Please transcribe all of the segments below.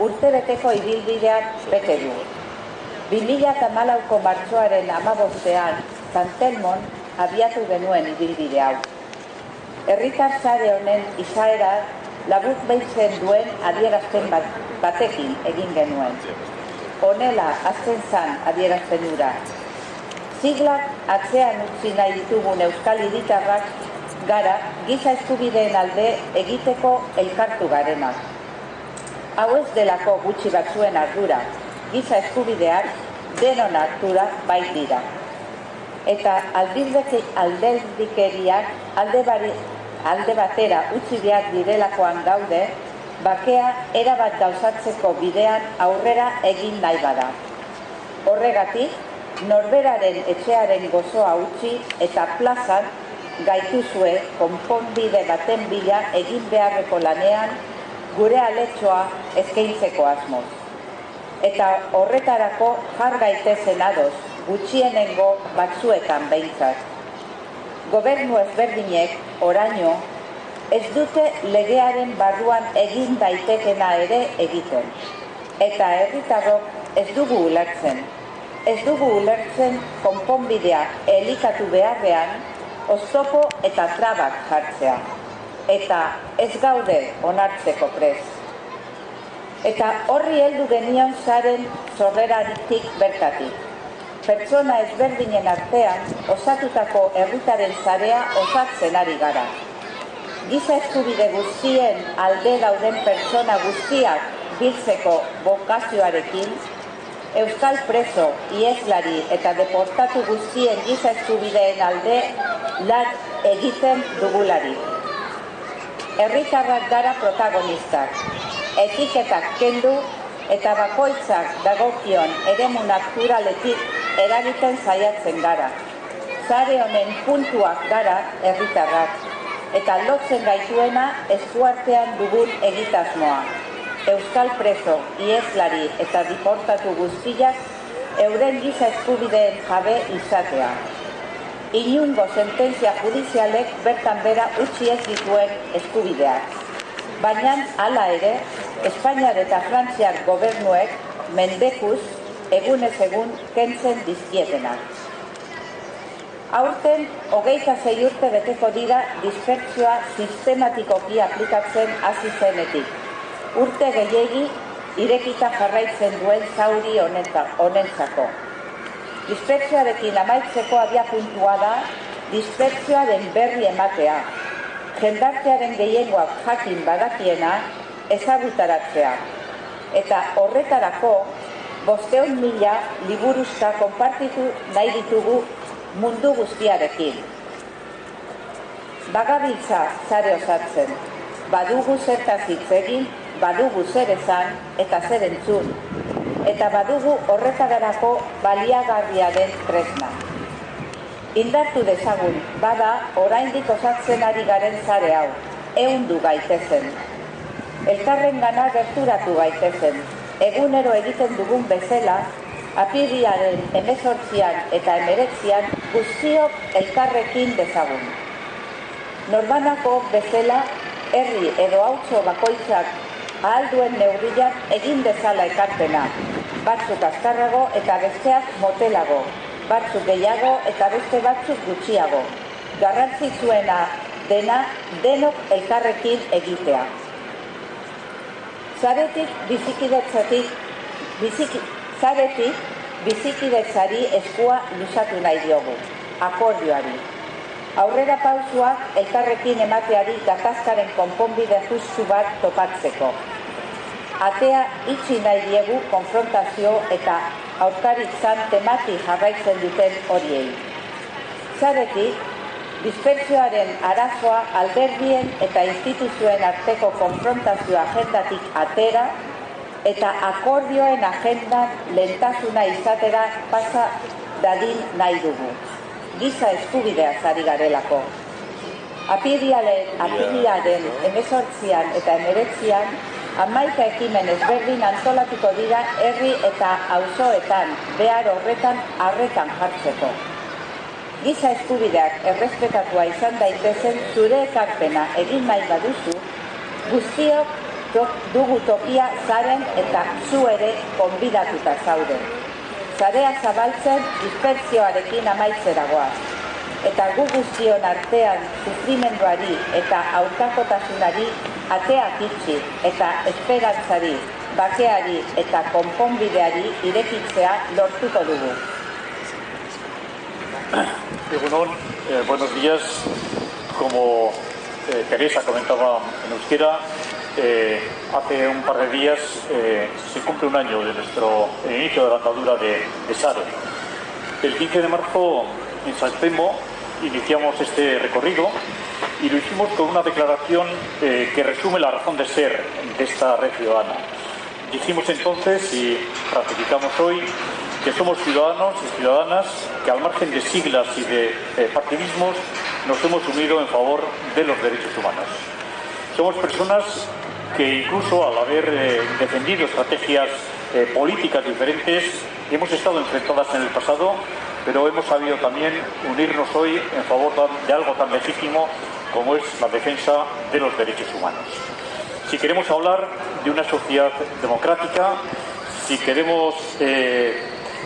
urtebeteko ibilbideak bete du. 2008ko martxoaren amabostean, Santelmon abiatu genuen ibilbide hau. Herritar zare honen izaera labur behitzen duen adierazten bat, batekin egin genuen. Honela, azten zan adierazten dura. Ziglak atzean utzi nahi ditugun euskal hiritarrak gara giza eskubideen alde egiteko elkartu garenak. Hau ez delako gutxi batzuen ardura, giza eskubideak denon ardura bai dira. Eta alderdikeriak alde, bari, alde batera utzi behar direlakoan gaude, bakea erabat gauzatzeko bidean aurrera egin nahi bada. Horregatik, norberaren etxearen gozoa utzi eta plazan gaituzue konponbide baten bila egin beharreko lanean gure aletxoa eskaintzeko asmoz. Eta horretarako jar gaitezen ados, gutxienengo batzuetan behintzat. Gobernu ezberdinek oraino ez dute legearen barruan egin daitekena ere egiten. Eta herritarrok ez dugu ulertzen. Ez dugu ulertzen konponbidea elikatu beharrean oztopo eta trabak jartzea. Eta ez gaude onartzeko prez. Eta horri heldu genion zaren zorreraritik bertatik. Pertsona ezberdinen artean osatutako herritaren zarea osatzen ari gara. Giza eskubide guztien alde dauden pertsona guztiak biltzeko bokazioarekin, Euskal preso, ieslari eta deportatu guztien giza eskubideen alde lan egiten dugulari. Herritarrak gara protagonistak, etiketak kendu eta bakoitzak dagokion eremu naturaletik eragiten saiatzen gara. Zare honen puntuak gara herritarrak eta lotzen gaituena eskuartean dugun egitasmoa. Euskal preso, ieslari eta diportatu guztiak euren giza eskubideen jabe izatea. Inungo sententzia judizialek bertan bera utzi ez dituen eskubideak. Baina hala ere, Espainiar eta Frantziar gobernuek mendekuz egunez egun kentzen dizkietenak. Aurten, hogeita zei urte beteko dira dispertsioa sistematikoki aplikatzen hasi zenetik. Urte gehiegi irekita jarraitzen duen zauri honentzako. Dispertsioarekin amaitzeko abia puntua da, dispertsioaren berri ematea. Jendartearen gehiengoak jakin badakiena, ezagutaratzea. Eta horretarako, bosteun mila liburuzka konpartitu nahi ditugu mundu guztiarekin. Bagabiltza zare osatzen, badugu zertaz hitz egin, badugu zer esan eta zer entzun, eta badugu horretarako baliagarria den tresna. Indartu dezagun, bada oraindik osatzen ari garen zare hau, eundu gaitezen. Elkarren gana gerturatu gaitezen, egunero egiten dugun bezala, apiriaren emezortzian eta emeretzian guztiok elkarrekin dezagun. Normanako bezala, herri edo hautso bakoitzak ahalduen neurriak egin dezala ekartena, batzuk azkarrago eta besteak motelago, batzuk gehiago eta beste batzuk gutxiago. Garrantzitsuena dena denok elkarrekin egitea. Zaretik bizikidetzatik, biziki, zaretik bizikidetzari eskua lusatu nahi diogu, akordioari. Aurrera pausuak elkarrekin emateari gatazkaren konponbide justu bat topatzeko. Atea itxi nahi diegu konfrontazio eta aurkaritzan temati jarraitzen duten horiei. Zaretik, dispertsioaren arazoa alderdien eta instituzioen arteko konfrontazio agendatik atera eta akordioen agendan lentasuna izatera pasa dadin nahi dugu. Giza eskubidea zari garelako. Apirialen, apiriaren emezortzian eta emeretzian, amaika ekimen ezberdin antolatuko dira herri eta auzoetan behar horretan arretan jartzeko. Giza eskubideak errespetatua izan daitezen zure ekarpena egin nahi baduzu, guztiok dugu tokia zaren eta zu ere konbidatuta zaude. Zarea zabaltzen dispertsioarekin amaitzeragoaz. Eta gu guztion artean sufrimenduari eta aurkakotasunari ateak itxi eta esperantzari, bakeari eta konponbideari irekitzea lortuko dugu. Egunon, eh, buenos días. Como eh, Teresa comentaba en euskera, eh, hace un par de días eh, se cumple un año de nuestro inicio de la andadura de, de SARE. El 15 de marzo en San iniciamos este recorrido y lo hicimos con una declaración eh, que resume la razón de ser de esta red ciudadana. Dijimos entonces y ratificamos hoy que somos ciudadanos y ciudadanas que al margen de siglas y de eh, partidismos nos hemos unido en favor de los derechos humanos. Somos personas que incluso al haber eh, defendido estrategias eh, políticas diferentes hemos estado enfrentadas en el pasado, pero hemos sabido también unirnos hoy en favor de algo tan legítimo como es la defensa de los derechos humanos. Si queremos hablar de una sociedad democrática, si queremos eh,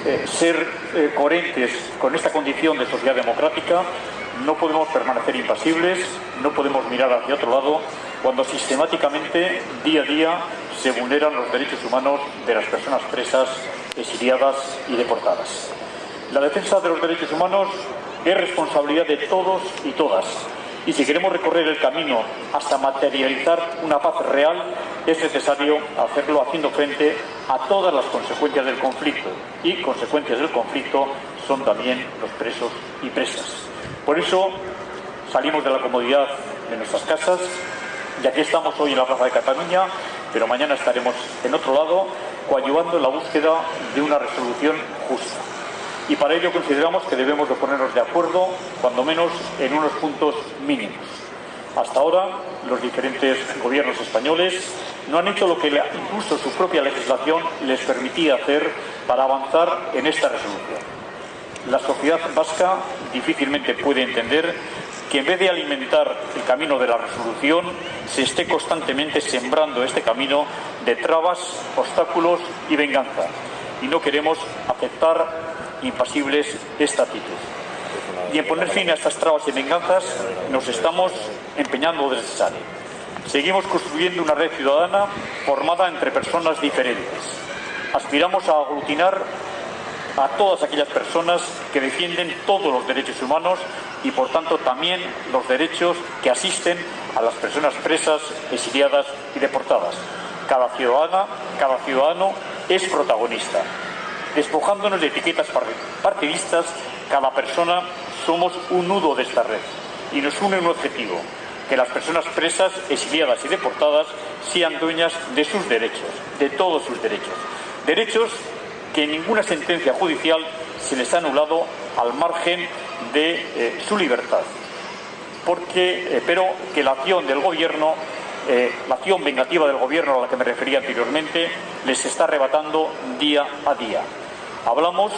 eh, ser eh, coherentes con esta condición de sociedad democrática, no podemos permanecer impasibles, no podemos mirar hacia otro lado cuando sistemáticamente, día a día, se vulneran los derechos humanos de las personas presas, exiliadas y deportadas. La defensa de los derechos humanos es responsabilidad de todos y todas. Y si queremos recorrer el camino hasta materializar una paz real, es necesario hacerlo haciendo frente a todas las consecuencias del conflicto. Y consecuencias del conflicto son también los presos y presas. Por eso salimos de la comodidad de nuestras casas, y aquí estamos hoy en la Plaza de Cataluña, pero mañana estaremos en otro lado, coadyuvando en la búsqueda de una resolución justa. Y para ello consideramos que debemos de ponernos de acuerdo, cuando menos, en unos puntos mínimos. Hasta ahora, los diferentes gobiernos españoles no han hecho lo que incluso su propia legislación les permitía hacer para avanzar en esta resolución. La sociedad vasca difícilmente puede entender que en vez de alimentar el camino de la resolución, se esté constantemente sembrando este camino de trabas, obstáculos y venganza. Y no queremos aceptar impasibles esta actitud. Y en poner fin a estas trabas y venganzas nos estamos empeñando desde SANE. Seguimos construyendo una red ciudadana formada entre personas diferentes. Aspiramos a aglutinar a todas aquellas personas que defienden todos los derechos humanos y por tanto también los derechos que asisten a las personas presas, exiliadas y deportadas. Cada ciudadana, cada ciudadano es protagonista. Despojándonos de etiquetas partidistas, cada persona somos un nudo de esta red y nos une un objetivo, que las personas presas, exiliadas y deportadas sean dueñas de sus derechos, de todos sus derechos. Derechos que en ninguna sentencia judicial se les ha anulado al margen de eh, su libertad. Porque, eh, pero que la acción del gobierno, eh, la acción vengativa del gobierno a la que me refería anteriormente, les está arrebatando día a día. Hablamos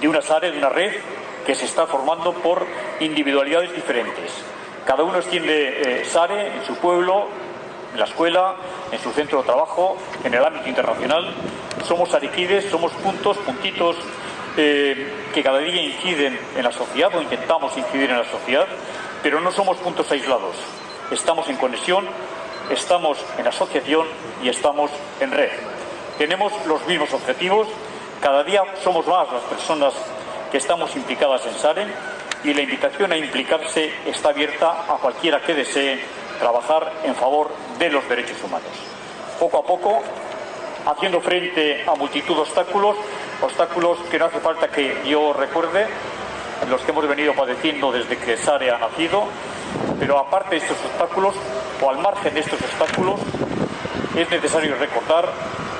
de una SARE, de una red que se está formando por individualidades diferentes. Cada uno extiende SARE en su pueblo, en la escuela, en su centro de trabajo, en el ámbito internacional. Somos ariquides, somos puntos, puntitos eh, que cada día inciden en la sociedad o intentamos incidir en la sociedad, pero no somos puntos aislados. Estamos en conexión, estamos en asociación y estamos en red. Tenemos los mismos objetivos, cada día somos más las personas que estamos implicadas en SARE y la invitación a implicarse está abierta a cualquiera que desee trabajar en favor de los derechos humanos. Poco a poco, haciendo frente a multitud de obstáculos, obstáculos que no hace falta que yo recuerde, los que hemos venido padeciendo desde que SARE ha nacido, pero aparte de estos obstáculos, o al margen de estos obstáculos, es necesario recordar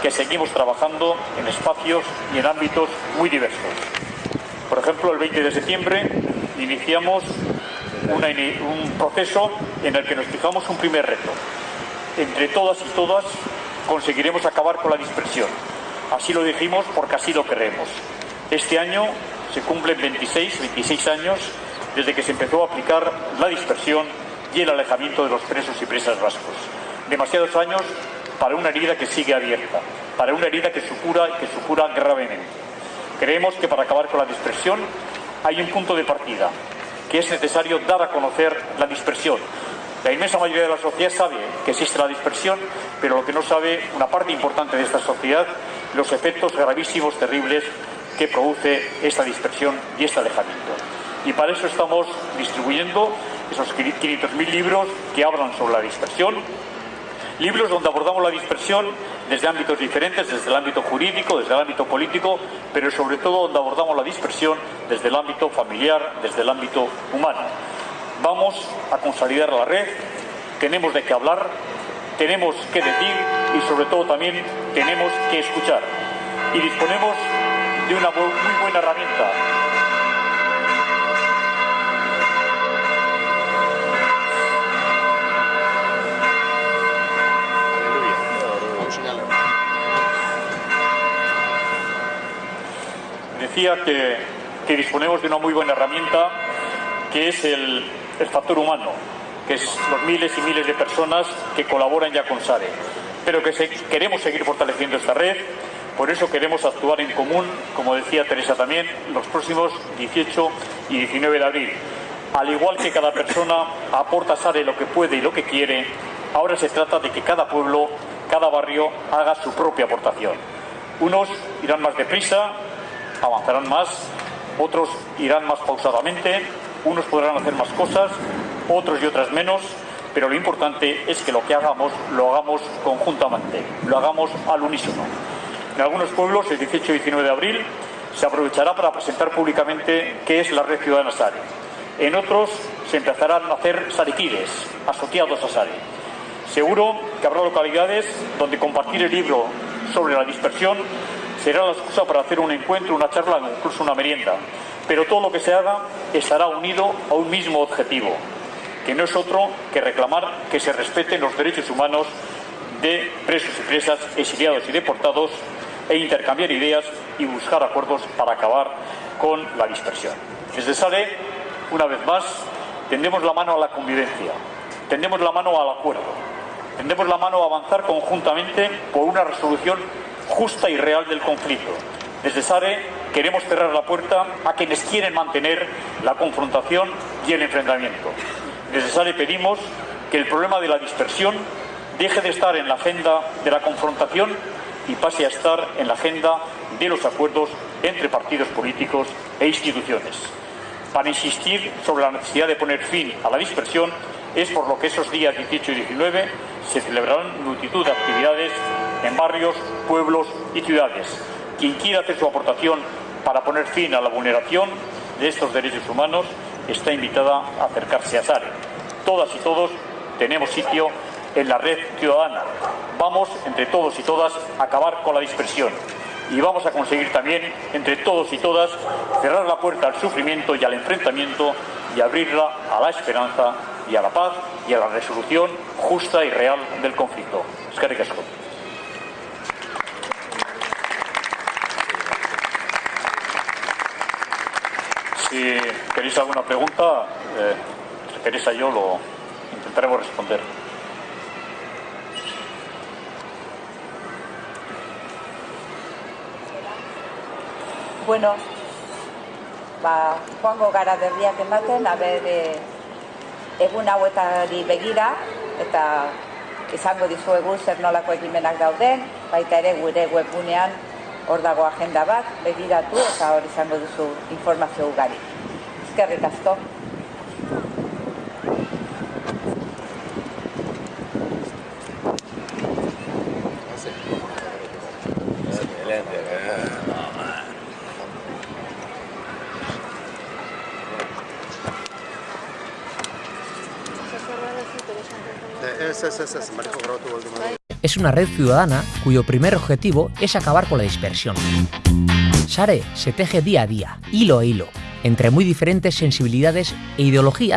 que seguimos trabajando en espacios y en ámbitos muy diversos. Por ejemplo, el 20 de septiembre iniciamos un proceso en el que nos fijamos un primer reto. Entre todas y todas conseguiremos acabar con la dispersión. Así lo dijimos porque así lo queremos. Este año se cumplen 26, 26 años desde que se empezó a aplicar la dispersión y el alejamiento de los presos y presas vascos. demasiados años para una herida que sigue abierta, para una herida que supura, que supura gravemente. Creemos que para acabar con la dispersión hay un punto de partida, que es necesario dar a conocer la dispersión. La inmensa mayoría de la sociedad sabe que existe la dispersión, pero lo que no sabe una parte importante de esta sociedad, los efectos gravísimos, terribles que produce esta dispersión y este alejamiento. Y para eso estamos distribuyendo esos 500.000 libros que hablan sobre la dispersión, libros donde abordamos la dispersión desde ámbitos diferentes, desde el ámbito jurídico, desde el ámbito político, pero sobre todo donde abordamos la dispersión desde el ámbito familiar, desde el ámbito humano. Vamos a consolidar la red, tenemos de qué hablar, tenemos que decir y sobre todo también tenemos que escuchar. Y disponemos de una muy buena herramienta decía que, disponemos de una muy buena herramienta que es el, factor humano, que es los miles y miles de personas que colaboran ya con SARE. Pero que queremos seguir fortaleciendo esta red, por eso queremos actuar en común, como decía Teresa también, los próximos 18 y 19 de abril. Al igual que cada persona aporta a SARE lo que puede y lo que quiere, ahora se trata de que cada pueblo, cada barrio haga su propia aportación. Unos irán más deprisa, avanzarán más, otros irán más pausadamente, unos podrán hacer más cosas, otros y otras menos, pero lo importante es que lo que hagamos lo hagamos conjuntamente, lo hagamos al unísono. En algunos pueblos, el 18 y 19 de abril, se aprovechará para presentar públicamente qué es la red ciudadana SARE. En otros se empezarán a hacer sariquides, asociados a SARE. Seguro que habrá localidades donde compartir el libro sobre la dispersión será la excusa para hacer un encuentro, una charla o incluso una merienda. Pero todo lo que se haga estará unido a un mismo objetivo, que no es otro que reclamar que se respeten los derechos humanos de presos y presas, exiliados y deportados, e intercambiar ideas y buscar acuerdos para acabar con la dispersión. Desde SALE, una vez más, tendemos la mano a la convivencia, tendemos la mano al acuerdo, tendemos la mano a avanzar conjuntamente por una resolución justa y real del conflicto. Desde SARE queremos cerrar la puerta a quienes quieren mantener la confrontación y el enfrentamiento. Desde SARE pedimos que el problema de la dispersión deje de estar en la agenda de la confrontación y pase a estar en la agenda de los acuerdos entre partidos políticos e instituciones. Para insistir sobre la necesidad de poner fin a la dispersión es por lo que esos días 18 y 19 se celebrarán multitud de actividades en barrios, pueblos y ciudades. Quien quiera hacer su aportación para poner fin a la vulneración de estos derechos humanos está invitada a acercarse a SARE. Todas y todos tenemos sitio en la red ciudadana. Vamos, entre todos y todas, a acabar con la dispersión. Y vamos a conseguir también, entre todos y todas, cerrar la puerta al sufrimiento y al enfrentamiento y abrirla a la esperanza y a la paz y a la resolución justa y real del conflicto. Es que Si queréis alguna pregunta, eh, Teresa y yo lo intentaremos responder. Bueno, ba, joango gara berriak ematen, abe de egun hauetari begira, eta izango dizuegu zer nolako ekimenak dauden, baita ere gure webgunean hor dago agenda bat, begiratu eta hor izango duzu informazio ugari. Ezkerrik asko. Es una red ciudadana cuyo primer objetivo es acabar con la dispersión. Sare se teje día a día, hilo a hilo, entre muy diferentes sensibilidades e ideologías